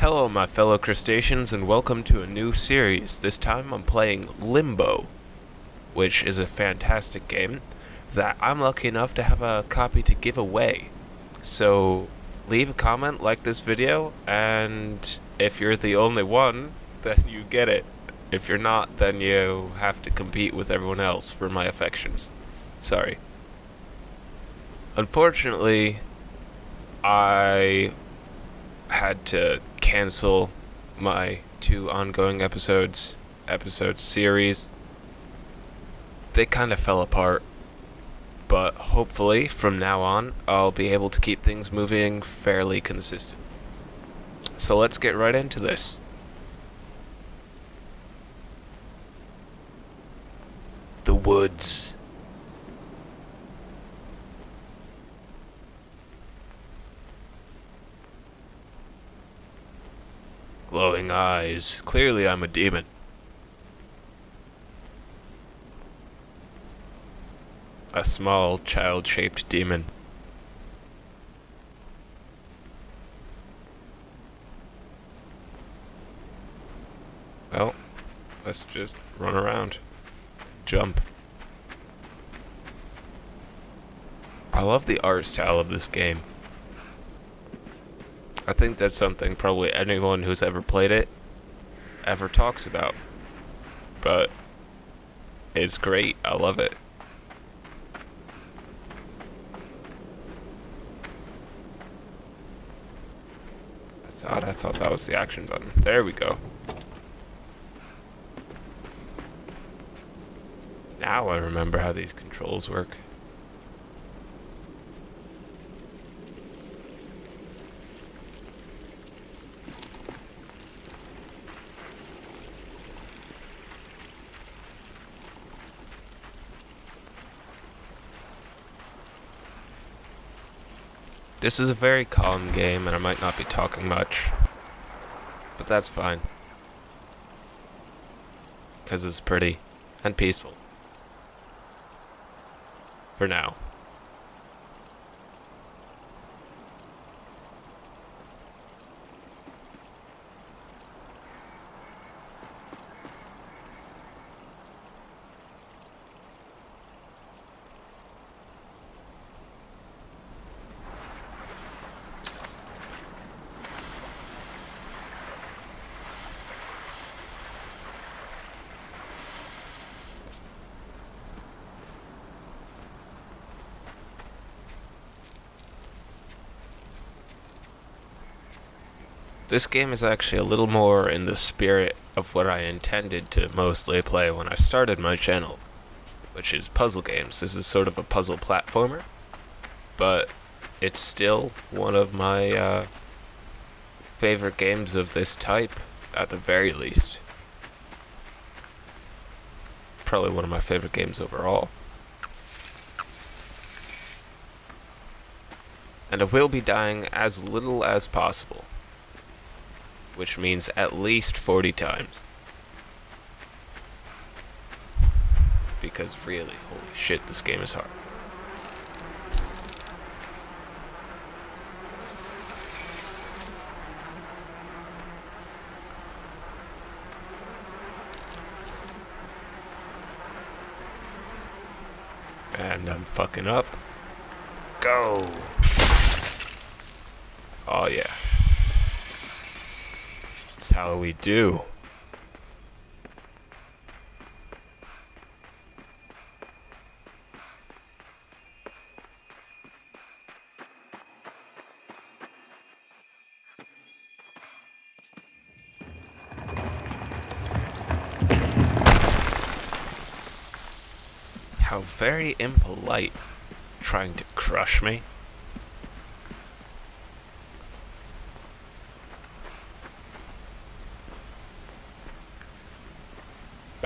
Hello, my fellow crustaceans, and welcome to a new series. This time I'm playing Limbo, which is a fantastic game that I'm lucky enough to have a copy to give away. So, leave a comment, like this video, and if you're the only one, then you get it. If you're not, then you have to compete with everyone else for my affections. Sorry. Unfortunately, I had to cancel my two ongoing episodes, episode series. They kind of fell apart, but hopefully from now on I'll be able to keep things moving fairly consistent. So let's get right into this. The woods. Glowing eyes. Clearly I'm a demon. A small, child-shaped demon. Well, let's just run around. Jump. I love the art style of this game. I think that's something probably anyone who's ever played it ever talks about. But it's great. I love it. That's odd. I thought that was the action button. There we go. Now I remember how these controls work. This is a very calm game and I might not be talking much. But that's fine. Because it's pretty and peaceful. For now. This game is actually a little more in the spirit of what I intended to mostly play when I started my channel, which is puzzle games. This is sort of a puzzle platformer, but it's still one of my uh, favorite games of this type, at the very least. Probably one of my favorite games overall. And I will be dying as little as possible which means at least 40 times. Because really, holy shit, this game is hard. And I'm fucking up. Go! Oh yeah. That's how we do. How very impolite trying to crush me.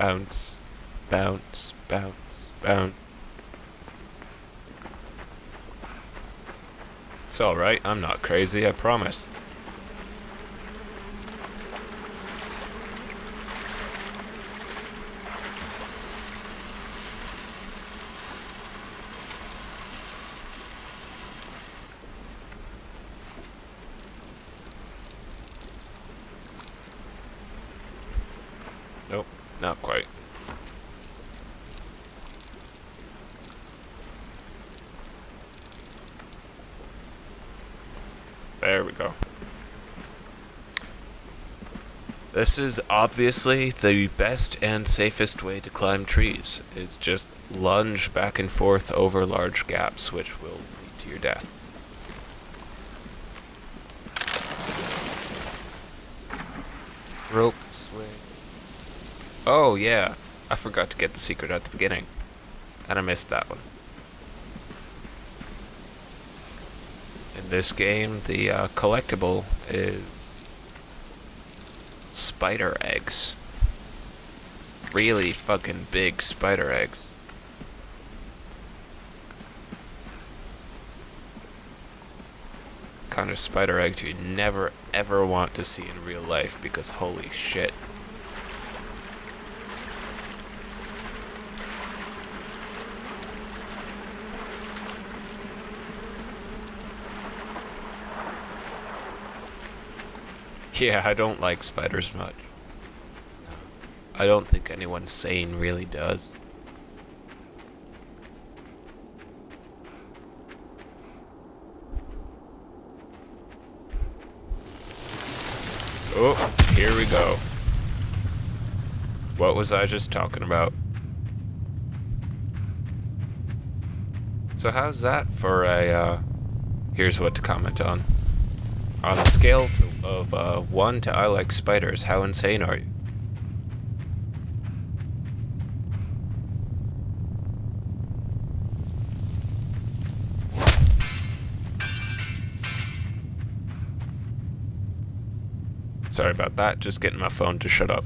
Bounce, bounce, bounce, bounce. It's alright, I'm not crazy, I promise. Not quite. There we go. This is obviously the best and safest way to climb trees, is just lunge back and forth over large gaps, which will lead to your death. Rope. Oh, yeah. I forgot to get the secret at the beginning. And I missed that one. In this game, the uh, collectible is spider eggs. Really fucking big spider eggs. Kind of spider eggs you never ever want to see in real life because holy shit. Yeah, I don't like spiders much. I don't think anyone sane really does. Oh, here we go. What was I just talking about? So how's that for a, uh, here's what to comment on. On a scale to, of uh, 1 to I like spiders, how insane are you? Sorry about that, just getting my phone to shut up.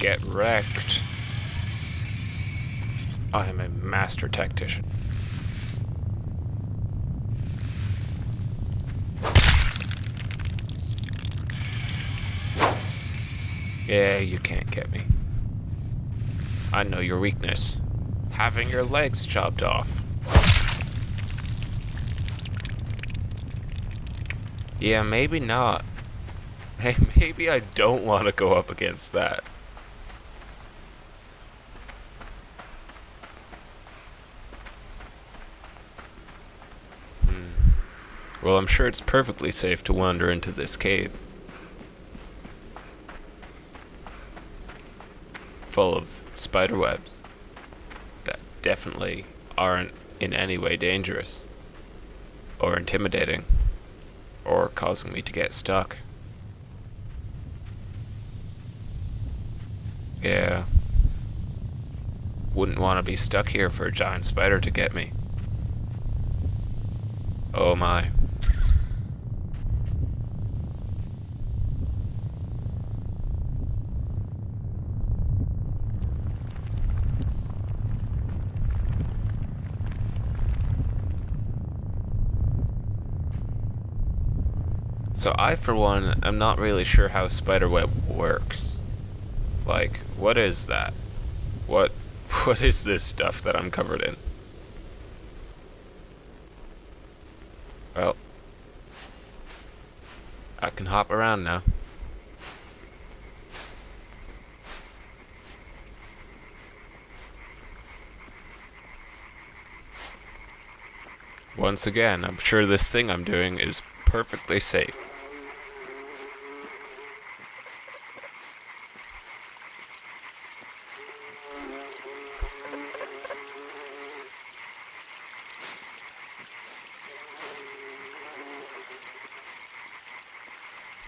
Get wrecked. I am a master tactician. Yeah, you can't get me. I know your weakness. Having your legs chopped off. Yeah, maybe not. Hey, maybe I don't want to go up against that. Hmm. Well, I'm sure it's perfectly safe to wander into this cave. full of spider webs that definitely aren't in any way dangerous or intimidating or causing me to get stuck. Yeah. Wouldn't want to be stuck here for a giant spider to get me. Oh my. So I, for one, am not really sure how spiderweb works. Like, what is that? What, what is this stuff that I'm covered in? Well, I can hop around now. Once again, I'm sure this thing I'm doing is perfectly safe.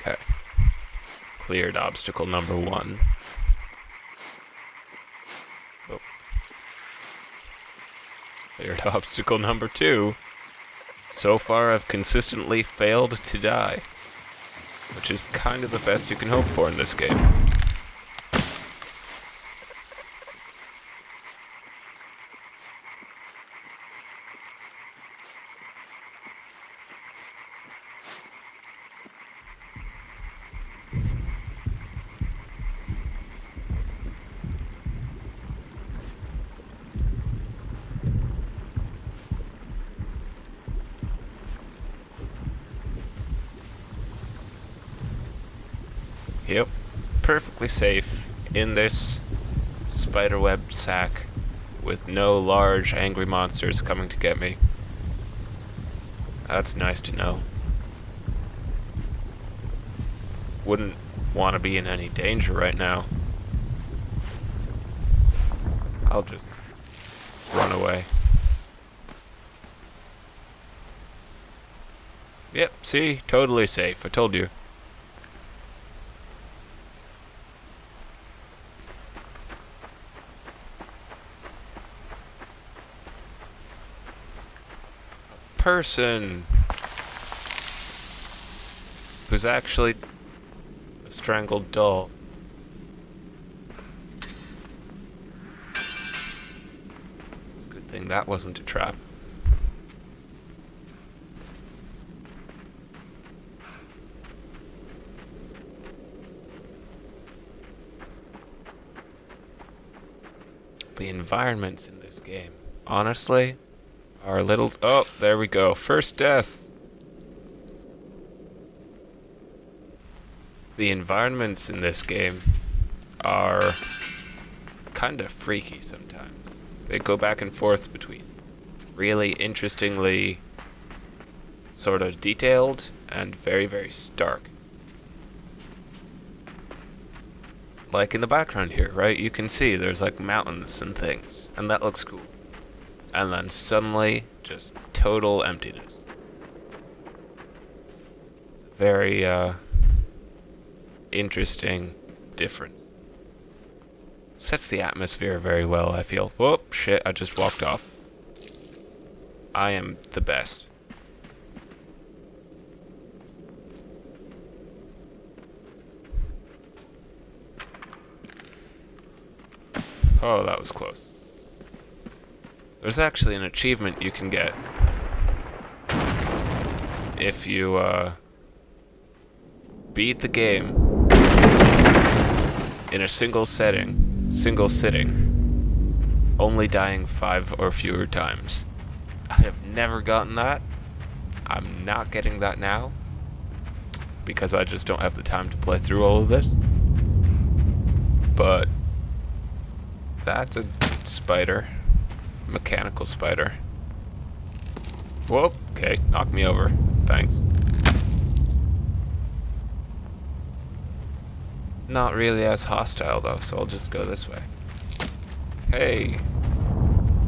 Okay. Cleared obstacle number one. Oh. Cleared obstacle number two. So far, I've consistently failed to die. Which is kind of the best you can hope for in this game. Yep. Perfectly safe in this spiderweb sack with no large angry monsters coming to get me. That's nice to know. Wouldn't want to be in any danger right now. I'll just run away. Yep, see? Totally safe. I told you. Person who's actually a strangled doll. Good thing that wasn't a trap. The environments in this game, honestly, our little... Oh, there we go. First death. The environments in this game are kind of freaky sometimes. They go back and forth between really interestingly sort of detailed and very, very stark. Like in the background here, right? You can see there's like mountains and things, and that looks cool and then suddenly just total emptiness. It's a very uh, interesting difference. Sets the atmosphere very well, I feel. Whoop, shit, I just walked off. I am the best. Oh, that was close. There's actually an achievement you can get if you uh, beat the game in a single setting, single sitting, only dying five or fewer times. I have never gotten that. I'm not getting that now because I just don't have the time to play through all of this. But that's a spider mechanical spider. Whoa, okay, knock me over. Thanks. Not really as hostile though, so I'll just go this way. Hey,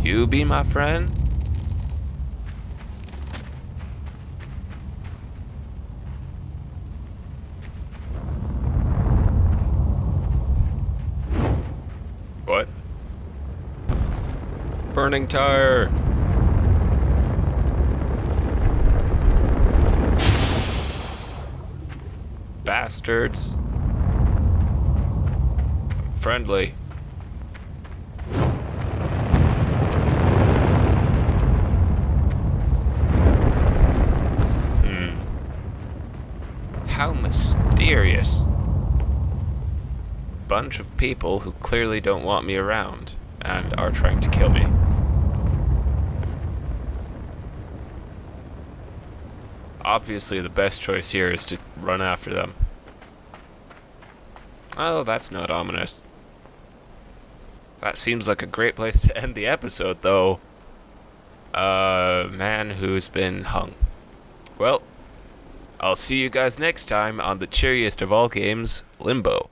you be my friend? Burning tire. Bastards. Friendly. Hmm. How mysterious. Bunch of people who clearly don't want me around and are trying to kill me. Obviously the best choice here is to run after them. Oh, that's not ominous. That seems like a great place to end the episode, though. A uh, man who's been hung. Well, I'll see you guys next time on the cheeriest of all games, Limbo.